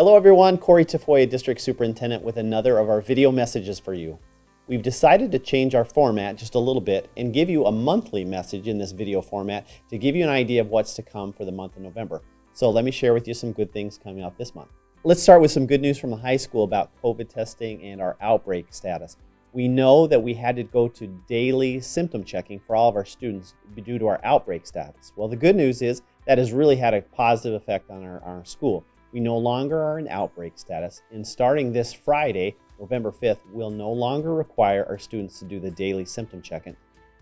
Hello everyone, Corey Tafoya, District Superintendent with another of our video messages for you. We've decided to change our format just a little bit and give you a monthly message in this video format to give you an idea of what's to come for the month of November. So let me share with you some good things coming up this month. Let's start with some good news from the high school about COVID testing and our outbreak status. We know that we had to go to daily symptom checking for all of our students due to our outbreak status. Well, the good news is that has really had a positive effect on our, our school. We no longer are in outbreak status, and starting this Friday, November 5th, we'll no longer require our students to do the daily symptom checking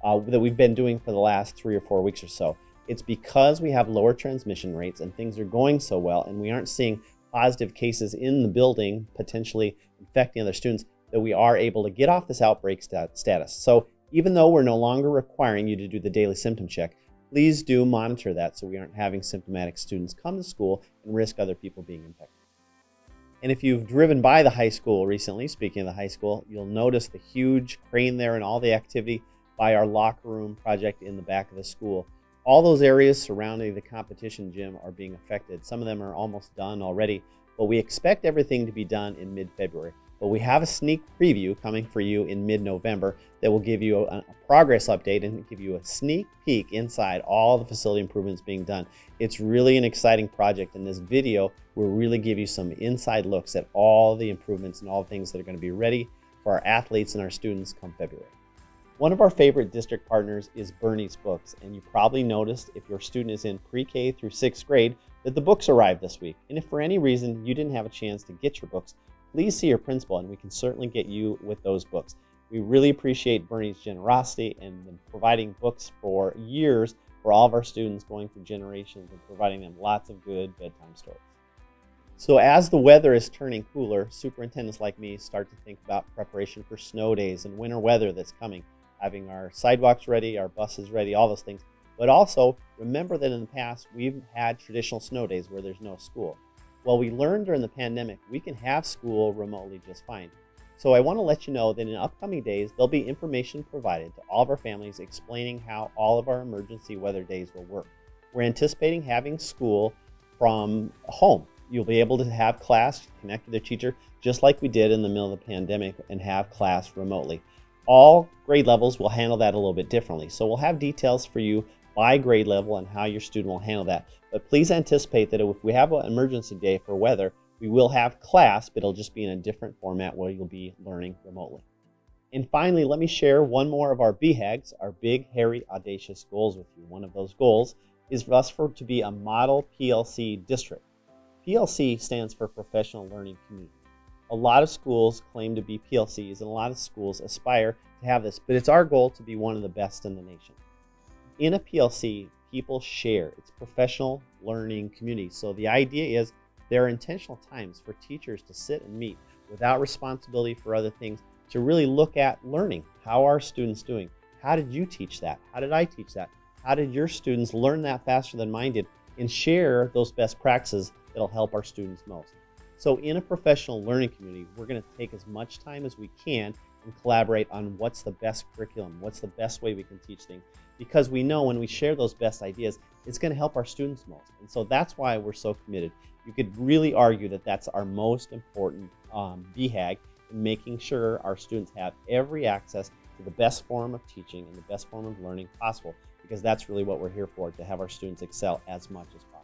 uh, that we've been doing for the last three or four weeks or so. It's because we have lower transmission rates and things are going so well, and we aren't seeing positive cases in the building potentially infecting other students that we are able to get off this outbreak stat status. So even though we're no longer requiring you to do the daily symptom check, please do monitor that so we aren't having symptomatic students come to school and risk other people being infected. And if you've driven by the high school recently, speaking of the high school, you'll notice the huge crane there and all the activity by our locker room project in the back of the school. All those areas surrounding the competition gym are being affected. Some of them are almost done already, but we expect everything to be done in mid-February. But we have a sneak preview coming for you in mid-November that will give you a, progress update and give you a sneak peek inside all the facility improvements being done. It's really an exciting project and this video will really give you some inside looks at all the improvements and all the things that are going to be ready for our athletes and our students come February. One of our favorite district partners is Bernie's Books, and you probably noticed if your student is in pre-K through sixth grade that the books arrived this week. And if for any reason you didn't have a chance to get your books, please see your principal and we can certainly get you with those books. We really appreciate Bernie's generosity and providing books for years for all of our students going through generations and providing them lots of good bedtime stories. So as the weather is turning cooler, superintendents like me start to think about preparation for snow days and winter weather that's coming, having our sidewalks ready, our buses ready, all those things. But also remember that in the past, we've had traditional snow days where there's no school. Well, we learned during the pandemic, we can have school remotely just fine. So I want to let you know that in upcoming days, there'll be information provided to all of our families explaining how all of our emergency weather days will work. We're anticipating having school from home. You'll be able to have class, connect with the teacher, just like we did in the middle of the pandemic and have class remotely. All grade levels will handle that a little bit differently. So we'll have details for you by grade level and how your student will handle that. But please anticipate that if we have an emergency day for weather, we will have class, but it'll just be in a different format where you'll be learning remotely. And finally, let me share one more of our BHAGs, our big, hairy, audacious goals with you. One of those goals is for us for to be a model PLC district. PLC stands for Professional Learning Community. A lot of schools claim to be PLCs and a lot of schools aspire to have this, but it's our goal to be one of the best in the nation in a PLC, people share. It's professional learning community. So the idea is there are intentional times for teachers to sit and meet without responsibility for other things to really look at learning. How are students doing? How did you teach that? How did I teach that? How did your students learn that faster than mine did? And share those best practices that'll help our students most. So in a professional learning community, we're going to take as much time as we can and collaborate on what's the best curriculum, what's the best way we can teach things. Because we know when we share those best ideas, it's going to help our students most. And so that's why we're so committed. You could really argue that that's our most important um, BHAG in making sure our students have every access to the best form of teaching and the best form of learning possible because that's really what we're here for, to have our students excel as much as possible.